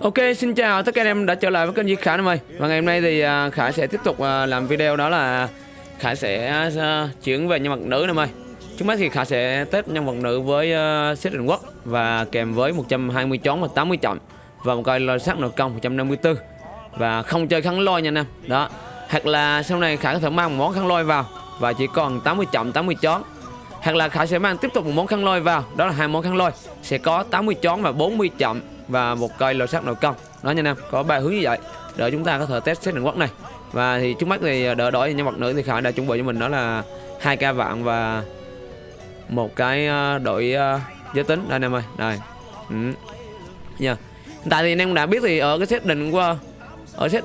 Ok, xin chào tất cả anh em đã trở lại với kênh Duy Khải em ơi. Và ngày hôm nay thì à, Khải sẽ tiếp tục à, làm video đó là Khải sẽ à, chuyển về nhân vật nữ em ơi. Trước mắt thì Khải sẽ test nhân vật nữ với uh, set định quốc Và kèm với 120 chón và 80 chậm Và một cây lôi sắc nội công 154 Và không chơi kháng lôi nha anh em. Đó. Hoặc là sau này Khải có thể mang một món kháng lôi vào Và chỉ còn 80 chậm 80 chón. Hoặc là Khải sẽ mang tiếp tục một món khăn lôi vào Đó là hai món khăn lôi. Sẽ có 80 chón và 40 chậm. Và một cây lò sắt nội công. Đó nha anh em Có ba hướng như vậy. Để chúng ta có thể test xét định quốc này. Và thì trước mắt thì ờ, đỡ đổi nhân vật nữ thì Khải đã chuẩn bị cho mình đó là hai ca vạn và một cái ờ, đội ờ, giới tính. Đây anh em ơi, đây. Ừ. yeah. tại thì anh em đã biết thì ở cái set định qua ở set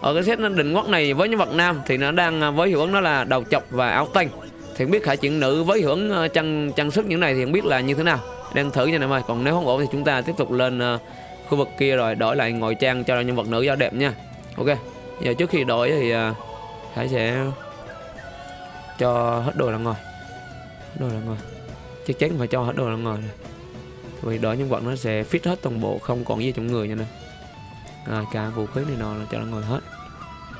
ở cái set định quốc này với nhân vật nam thì nó đang với hiệu ứng đó là đầu chọc và áo tanh. Thì không biết khải chuyện nữ với hưởng chân chân sức những này thì không biết là như thế nào đang thử nha anh em ơi. Còn nếu không ổn thì chúng ta tiếp tục lên uh, khu vực kia rồi đổi lại ngồi trang cho nhân vật nữ cho đẹp nha. Ok giờ trước khi đổi thì ờ, uh, khải sẽ cho hết đồ là ngồi. Hết đồ là ngồi. Chắc chắn phải cho hết đồ là ngồi này vì đổi nhân vật nó sẽ fit hết toàn bộ không còn gì trong người nha nè. À, cả vũ khí này nọ là cho nó ngồi hết.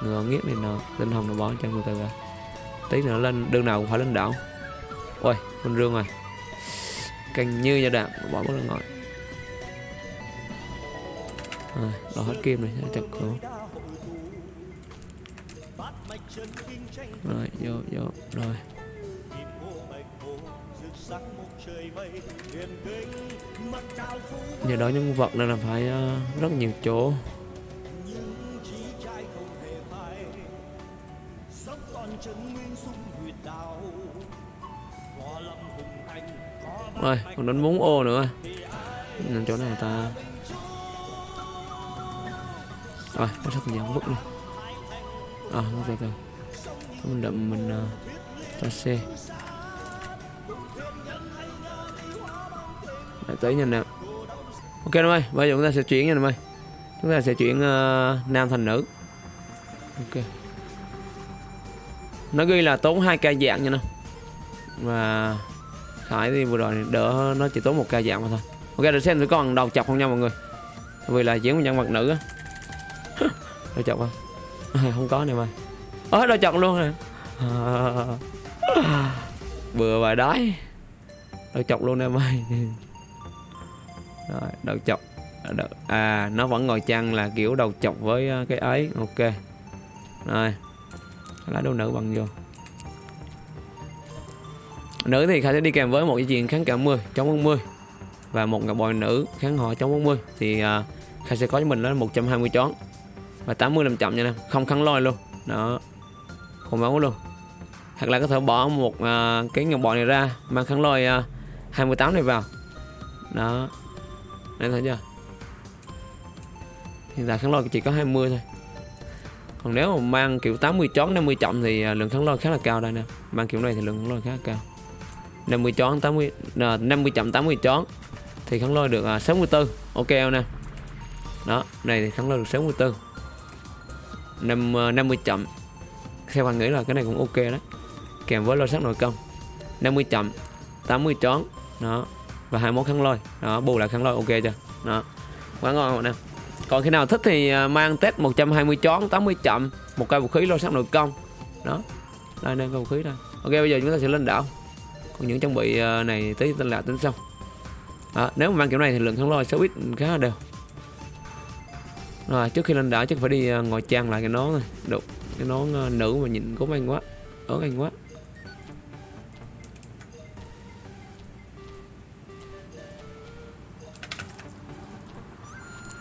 Ngựa nghiết này nọ tinh hồng nó bỏ cho người ta ra. Tí nữa lên đường nào cũng phải lên đảo. Ôi con rương rồi canh như gia đạm bỏ bất lên ngồi à, đó hết kim này chặt cổ rồi vô vô rồi. Nhờ đó nhân vật nên là phải uh, rất nhiều chỗ rồi còn đánh 4 ô nữa. Nên chỗ này ta. Rồi nó rất nhiều vứt đi. À nó từ từ mình đậm mình uh, cho xe Để tới nha nè. Ok em ơi bây giờ chúng ta sẽ chuyển nha em ơi. Chúng ta sẽ chuyển uh, nam thành nữ. Ok. Nó ghi là tốn 2 ca dạng nha nè và Khải thì vừa rồi đỡ nó chỉ tốn một ca dạng mà thôi. Ok để xem thử còn đầu chọc không nha mọi người. Vì là diễn một nhân vật nữ á. Đầu chọc không? À, Không có nè mày. Ơ đầu chọc luôn nè à, Bừa bài đái. Đầu chọc luôn em mày. Rồi đầu chọc. À nó vẫn ngồi chăng là kiểu đầu chọc với à, cái ấy. Ok. Rồi. Lá đồ nữ bằng vô. Nữ thì Khải sẽ đi kèm với một dây chuyền kháng cả 10 chống 40 và một ngọc bội nữ kháng họ chống 40 thì à, uh, Khải sẽ có cho mình là 120 chón. Và 80 làm chậm nha em không khăn lôi luôn. Đó không máu luôn. Hoặc là có thể bỏ một uh, cái ngọc bội này ra mang khăn lôi à, uh, 28 này vào. Đó đây thấy chưa? Hiện tại kháng lôi chỉ có 20 thôi. Còn nếu mà mang kiểu 80 chón 50 chậm thì lượng kháng lôi khá là cao đây nè mang kiểu này thì lượng kháng lôi khá là cao. 50 chón 80 à, 50 chậm 80 chón thì kháng lôi được ờ, à, 64 ok không nè? Đó này thì kháng lôi được 64 5, 50 chậm theo bạn nghĩ là cái này cũng ok đấy. Kèm với lôi sắc nội công. 50 chậm 80 chón đó và hai món kháng lôi. Đó bù lại khăn lôi ok chưa? Đó quá ngon rồi nè? Còn khi nào thích thì ờ, mang test 120 chón 80 chậm một cây vũ khí lôi sắc nội công. Đó đây đây cây vũ khí đây. Ok bây giờ chúng ta sẽ lên đảo còn những trang bị ờ, này tới tên là tính xong à, nếu mà mang kiểu này thì lượng kháng lôi sẽ ít khá là đều. Rồi trước khi lên đảo chắc phải đi ờ, ngồi trang lại cái nón này. Đục cái nón ờ, nữ mà nhìn có anh quá ớn anh quá.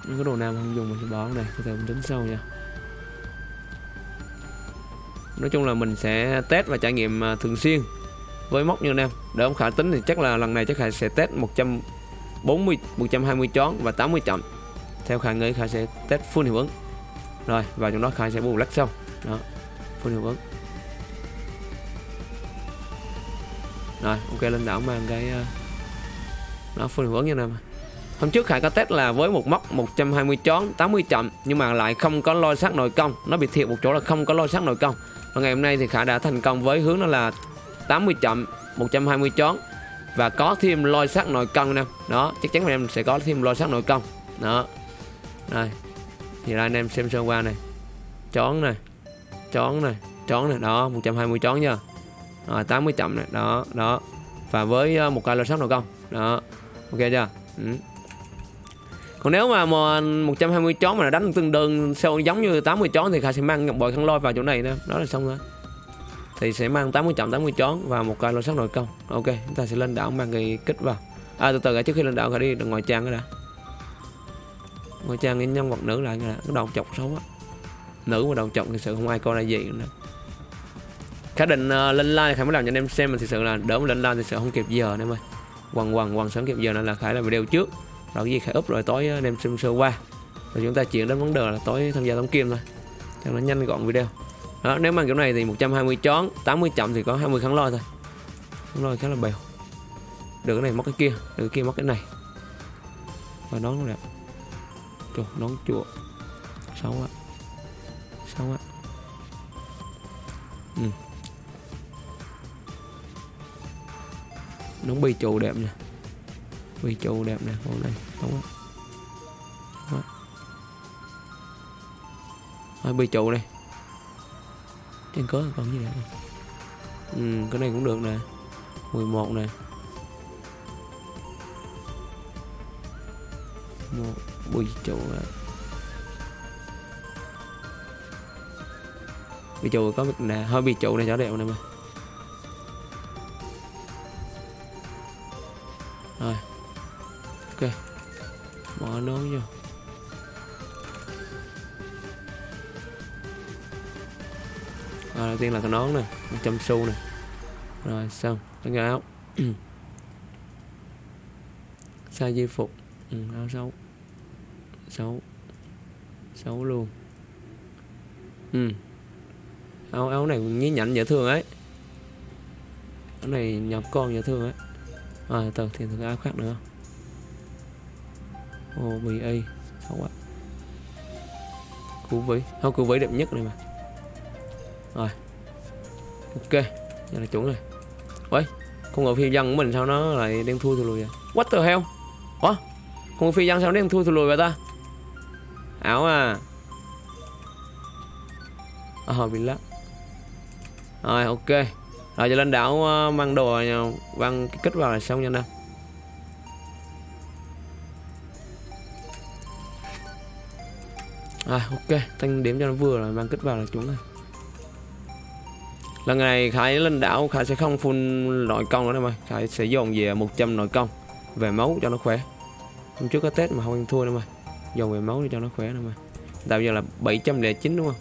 Những cái đồ nam không dùng mình sẽ bỏ này có thể mình tính sau nha. Nói chung là mình sẽ test và trải nghiệm thường xuyên với móc như em. Để ông khả tính thì chắc là lần này chắc khả sẽ test 140 120 chón và 80 chậm. Theo khả nghĩ khả sẽ test full hiệu ứng. Rồi và trong đó khả sẽ bù lắc xong. Đó full hiệu ứng. Rồi ok lên đảo mang cái ờ, nó full hiệu ứng nha mà, Hôm trước Khải có test là với một móc 120 chón 80 chậm nhưng mà lại không có lôi sát nội công. Nó bị thiệt một chỗ là không có lôi sát nội công. Và ngày hôm nay thì Khải đã thành công với hướng đó là 80 chậm 120 chón và có thêm lôi sắt nội công nè. Đó chắc chắn em sẽ có thêm lôi sắt nội công đó. Đây. Thì là anh em xem sơ qua này. Chón này. Chón này. Chón này. Đó 120 chón nha. Rồi 80 chậm này. Đó đó. Và với ờ, một cây lô sắt nội công đó. Ok chưa? Ừ. còn nếu mà, 120 chón mà đánh tương đương sâu giống như 80 chón thì Kha sẽ mang ngọc bội khăn lôi vào chỗ này nữa đó là xong rồi thì sẽ mang 80 trọng 80 chón và một cây lô sắt nội công. Ok chúng ta sẽ lên đảo mang cái kích vào. À từ từ cả trước khi lên đảo phải đi ngoài trang cái đã. Ngoài trang cái nhân vật nữ lại cái cái đầu chọc xấu á. Nữ mà đầu chọc thì sự không ai coi là gì nữa. Khả định uh, lên like khải mới làm cho anh em xem mà thực sự là đỡ mà lên like thì sẽ không kịp giờ nên ơi. Quằn quằn quằn sớm kịp giờ nên là khải làm video trước. Rồi cái gì khải up rồi tối ờ, anh em xem sơ qua. Rồi chúng ta chuyển đến vấn đề là tối tham gia tống kim thôi. Cho nó nhanh gọn video đó nếu mang kiểu này thì 120 chón 80 chậm thì có 20 kháng lôi thôi. Kháng lôi khá là bèo. Được cái này móc cái kia được cái kia móc cái này. Và nón đẹp Trời, nón chùa. Xấu quá xấu quá ừ. nón bi trụ đẹp nè. Bi trụ đẹp nè con này xấu quá Thôi bi trụ này trên cớ còn gì nữa ừ, cái này cũng được nè. 11 nè. Một bi trụ à. bi trụ có nè. Hơi bị trụ này cho đẹp nè mà. Rồi. Ok. Bỏ nón vô. Rồi đầu tiên là cái nón nè 100 xu nè. Rồi xong cái áo size di phục. Ừ, áo xấu. Xấu. Xấu luôn. Ừ. Áo áo này nhí nhảnh dễ thương ấy. Áo này nhập con dễ thương ấy. À từ thì thử áo khác nữa. Ô bị y. Xấu quá. Cú vĩ. Không cú vĩ đẹp nhất này mà rồi. Ok giờ là chuẩn rồi. Ôi con ngựa phi dân của mình sao nó lại đang thua thua lùi vậy? What the hell? Ủa con ngựa phi dân sao nó đang thua thua lùi vậy ta? Ảo à. À bị lắc. Rồi ok. Rồi giờ lên đảo ờ, uh, mang đồ mang ờ, cái kích vào là xong nha anh em rồi ok. Tăng điểm cho nó vừa rồi mang kích vào là chuẩn rồi lần này khải lên đảo, khải sẽ không full nội công nữa đâu mà. Khải sẽ dồn về 100 nội công, về máu cho nó khỏe. Hôm trước có tết mà không ăn thua đâu mà. Dồn về máu để cho nó khỏe đâu mà. Tạo giờ là 709 đúng không?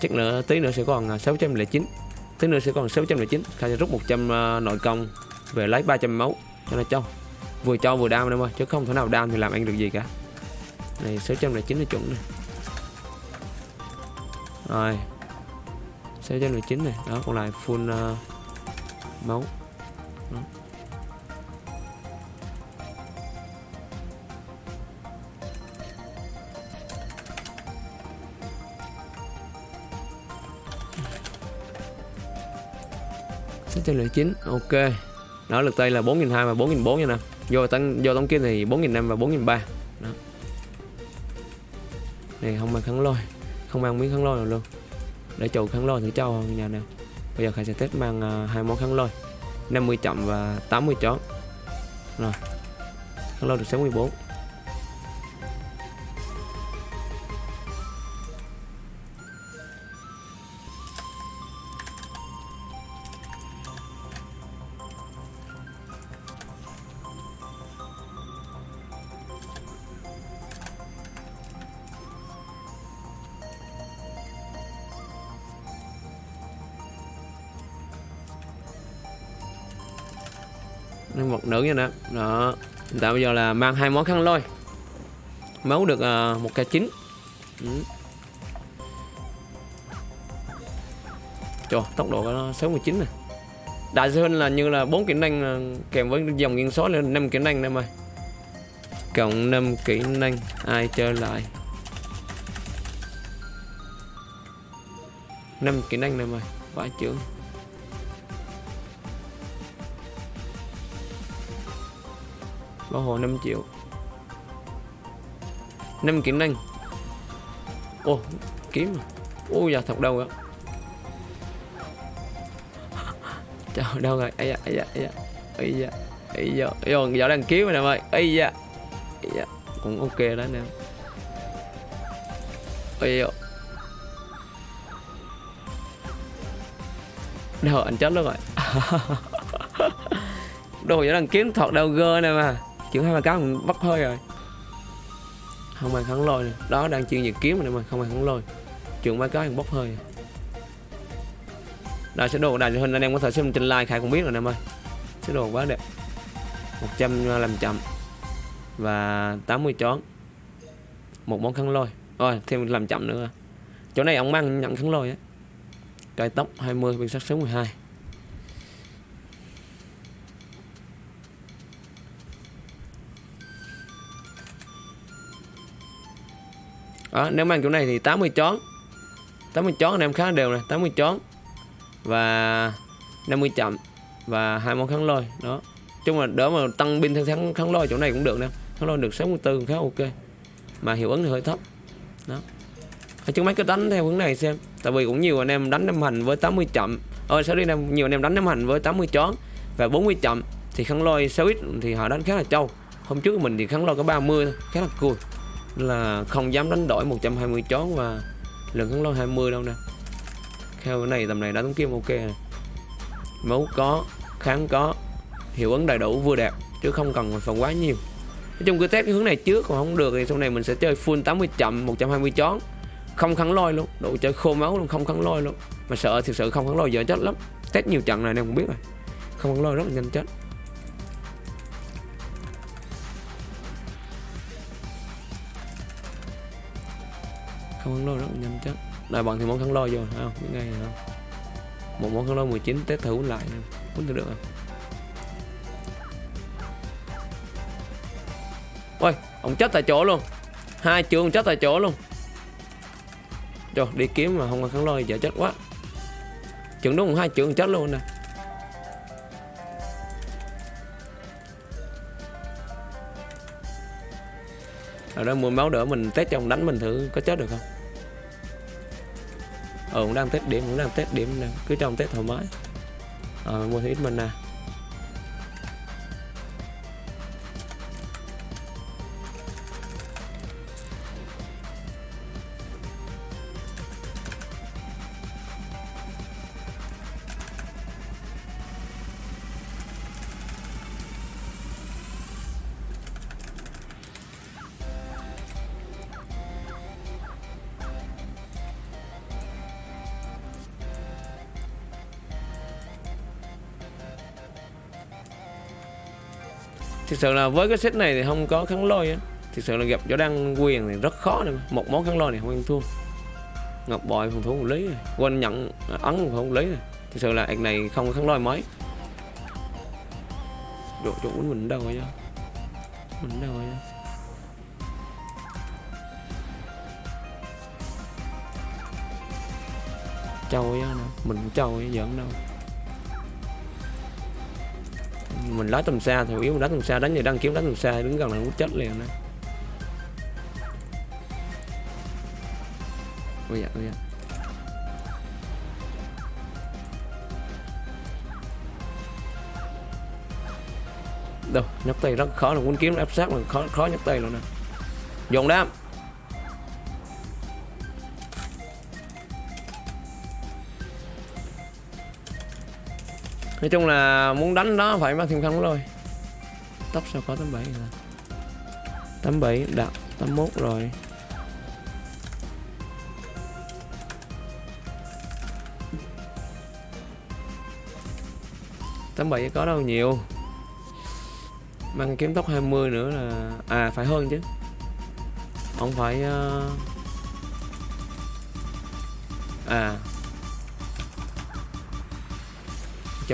Chắc nữa tí nữa sẽ còn à, 609 tí nữa sẽ còn 609 khải sẽ rút 100 à, nội công, về lấy 300 máu cho nó trong vừa cho vừa đam đâu mà, chứ không thể nào đam thì làm ăn được gì cả. Này 609 là chuẩn này rồi. 619 này. Đó còn lại full uh, máu. Đó. sáu trăm chín ok. Đó lực tay là bốn nghìn hai và bốn nghìn bốn nha nè. Do tăng do tổng kim thì bốn nghìn năm và bốn nghìn ba. Này không mang kháng lôi. Không mang miếng kháng lôi nào luôn để chủ kháng lôi thử cho nhà nè. Bây giờ khải sẽ test mang à, hai món kháng lôi. 50 chậm và 80 chó rồi. Kháng lôi được 64 nhân vật nữ nha đó. Đó. Hiện tại bây giờ là mang hai món khăn lôi. Máu được uh, một k chín. Ừ. Trời, tốc độ nó 69 này đại hơn là như là bốn kỹ năng ờ, kèm với dòng nghiêng số lên năm kỹ năng em ơi. Cộng 5 kỹ năng ai chơi lại? 5 kỹ năng này mày vãi trưởng bảo hộ 5 triệu. 5 kỹ năng ô kiếm ô ui à? thật đâu rồi trời, đâu rồi? Ấy da ấy da ấy da. Ấy da ấy da. Ấy da đang kiếm rồi nè ơi ấy da ấy da. Cũng ok đó nè. Ấy da. Đâu anh chết luôn rồi. Đồ giờ đang kiếm thật đâu, gơ nè mà chuyển hai ba cái mình bắt hơi rồi. Không ai kháng lôi này. đó, đang chuyên về kiếm này mà không ai kháng lôi. Trường mấy cái bốc hơi. Đây sẽ đồ đài hình anh em có thể xem trên like khai cũng biết rồi em ơi sẽ đồ quá đẹp. 105 chậm. Và 80 chón một món khăn lôi. Rồi, thêm làm chậm nữa. Chỗ này ông mang nhận khăn lôi á. Cây tóc 20 biên sắc số 12 đó, nếu mang chỗ này thì 80 chón. 80 chón anh em khá đều này 80 chón và 50 chậm và hai món kháng lôi đó. Chung là đỡ mà tăng pin theo kháng, kháng lôi chỗ này cũng được nè. Kháng lôi được 64 khá ok mà hiệu ứng thì hơi thấp đó. Chung mấy cái đánh theo hướng này xem tại vì cũng nhiều anh em đánh năm hành với 80 chậm. Ơi ờ, đi em nhiều anh em đánh năm hành với 80 chón và 40 chậm thì kháng lôi 6x thì họ đánh khá là trâu. Hôm trước mình thì kháng lôi có 30 thôi khá là cool là không dám đánh đổi 120 chón và lượng kháng lôi 20 đâu nè. Theo cái này tầm này đã tống kim ok này. máu có, kháng có, hiệu ứng đầy đủ, vừa đẹp, chứ không cần phần quá nhiều. Nói chung cứ test cái hướng này trước, còn không được thì sau này mình sẽ chơi full 80 chậm 120 chón không kháng lôi luôn độ chơi khô máu luôn, không kháng lôi luôn. Mà sợ, thực sự không kháng lôi giờ chết lắm. Test nhiều trận này nên cũng biết rồi. Không kháng lôi rất là nhanh chết. Không khăn lôi rất là nhanh chắc. Đại bằng thì món khăn lôi vô không? Biết ngay không? Một món khăn lôi 19 test thử lại quýnh thử được không ôi, ông chết tại chỗ luôn. Hai trường chết tại chỗ luôn. Rồi đi kiếm mà không có kháng lôi giờ chết quá. Trường đúng hai trường chết luôn nè. Ở đó mua máu đỡ mình, test cho ông đánh mình thử có chết được không? Ờ cũng đang tết điểm cũng đang tết điểm nè cứ trong tết thoải mái. Ờ mua ít mình nè thực sự là với cái set này thì không có kháng lôi á. Thực sự là gặp chỗ đăng quyền thì rất khó này một món kháng lôi này không ăn thua. Ngọc bội phòng thủ một lý rồi. Quên nhận à, ấn phòng thủ một lý rồi. Thực sự là anh này không kháng lôi mấy độ chỗ mình đâu rồi mình đâu rồi trâu á mình trâu giỡn đâu mình lái tầm xa thì yếu, mình lái tầm xa, đánh người đăng kiếm đánh tầm xa, đứng gần là cũng chết liền đó ôi dạ ôi dạ đâu, nhấc tay rất khó là muốn kiếm áp sát là khó khó nhấc tay luôn nè. Dồn đam nói chung là muốn đánh đó phải mang thêm khăn rồi tóc sao có 87 rồi 87 đặt 81 rồi. Tám bảy có đâu nhiều. Mang kiếm tóc 20 nữa là à phải hơn chứ. Không phải uh... à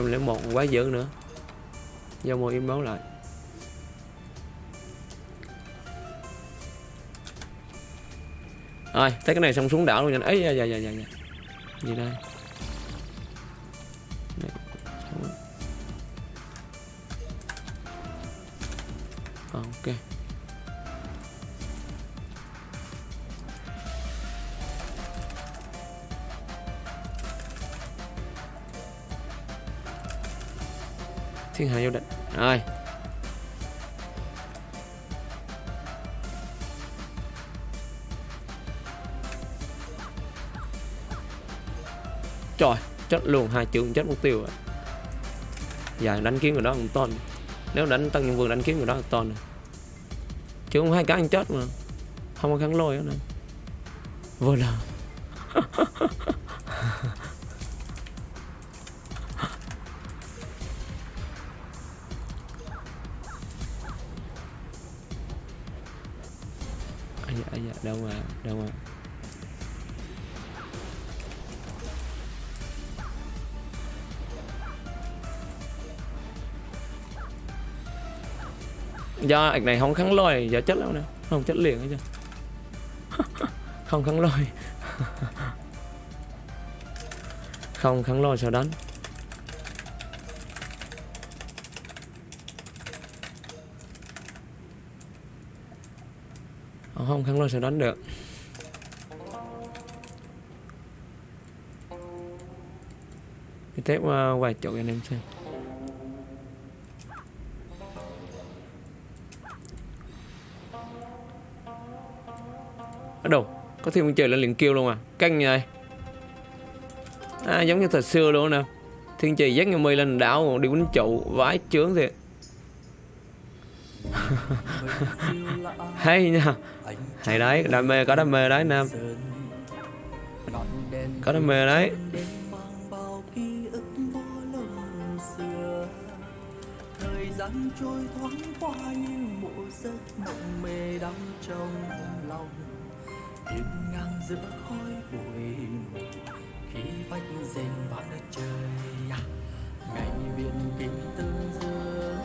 101 quá dữ nữa. Do mua im báo lại. Rồi, thấy cái này xong xuống đảo luôn nhanh ấy dạ, dạ dạ dạ dạ gì đây? Ok. Thiên hạ vô địch. Rồi. Trời, chết luôn, hai trường chết mục tiêu rồi. Đánh kiếm người đó cũng ton. Nếu đánh tăng nhân vương đánh kiếm người đó một ton chứ không hai cái anh chết mà. Không có kháng lôi nữa vừa là đâu mà đâu mà. Do ảnh này không kháng lôi giờ chết đâu nè. Không chết liền hết chưa không kháng lôi. Không kháng lôi sao đánh? Không? Kháng lôi sẽ đánh được. Đi tép uh, vài chỗ anh em xem. Ở đâu? Có thiên trời lên liền kêu luôn à? Căng như này à, giống như thời xưa luôn nè. Thiên trì dắt như mây lên đảo đi quýnh trụ vãi chướng thiệt. hay nha. Hay đấy, đam mê, có đam mê đấy nam có đam mê đấy. Gian trôi thoáng qua như một giấc mộng mê đắm trong lòng đêm ngang giữa khói bụi khi vách rền vang đất trời ngày biển kim tương dương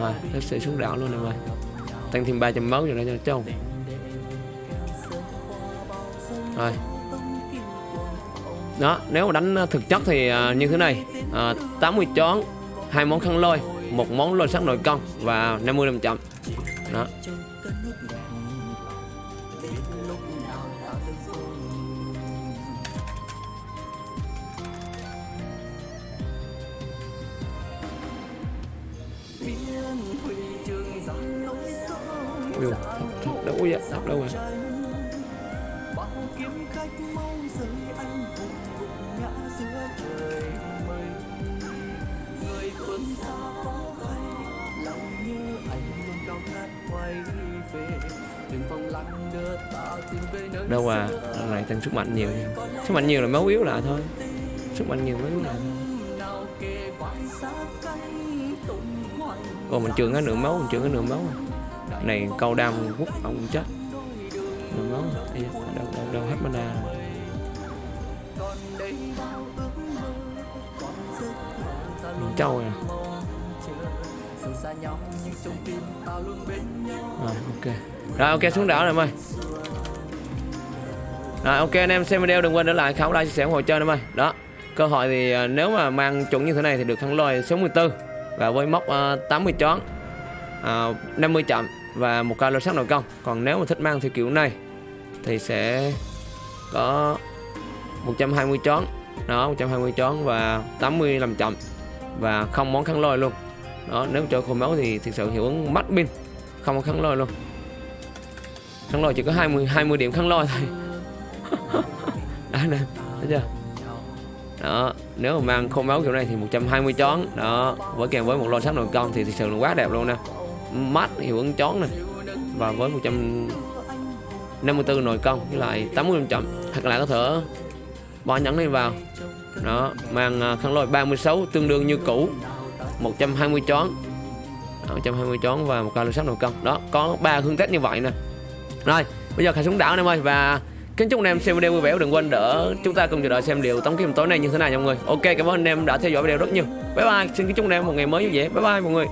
rồi nó sẽ xuống đảo luôn em ơi tăng thêm 300 máu cho nó cho châu rồi. Đó nếu mà đánh ờ, thực chất thì ờ, như thế này. Ờ, à, 80 chón hai món khăn lôi một món lôi sắc nội công và 50 năm chậm. Đó. Rồi bao kiếm khách mau rời anh hùng gục ngã giữa trời mây. Người phương xa có hay lòng như anh luôn cao khát quay về. Đừng phong lặng đưa ta tìm về nơi đâu à lần này tăng sức mạnh nhiều nha. sức mạnh nhiều là máu yếu lại thôi. Sức mạnh nhiều máu yếu thôi. Hoành. Còn mình trường cái nửa máu mình trường cái nửa máu. Này câu đam quất ông chết ước mơ còn giấc mơ ta luôn trâu à? Rồi ok. Rồi ok xuống đảo rồi em ơi. Rồi ok anh em xem video đừng quên để lại khảo like chia sẻ ủng hộ chơi em ơi. Đó cơ hội thì à, nếu mà mang chuẩn như thế này thì được thắng lôi số 14 và với mốc à, 80 chón à, 50 chậm và một ca lô sắc nội công. Còn nếu mà thích mang theo kiểu này thì sẽ có 120 chón. Đó 120 chón và 80 làm chậm và không món kháng lôi luôn. Đó, nếu chơi khô máu thì thực sự hiệu ứng mắt pin, không có kháng lôi luôn. Kháng lôi chỉ có 20 20 điểm kháng lôi thôi. Đó nè, thấy chưa? Đó, nếu mà mang khô máu kiểu này thì 120 chón. Đó, với kèm với một lô sắc nội công thì thực sự là quá đẹp luôn nè. Mắt hiệu ứng chón này và với 100 154 nội công với lại 80 chậm. Hoặc là có thể bỏ nhẫn này vào. Đó mang à, khăn lôi 36 tương đương như cũ. 120 chón Đó, 120 chón và một cao lô sắc nội công đó có ba hương tết như vậy nè. Rồi bây giờ khai xuống đảo anh em ơi và kính chúc anh em xem video vui vẻ đừng quên đỡ chúng ta cùng chờ đợi xem điều tống kiếm tối nay như thế nào nha mọi người. Ok cảm ơn anh em đã theo dõi video rất nhiều. Bye bye xin kính chúc anh em một ngày mới vui vẻ. Bye bye mọi người.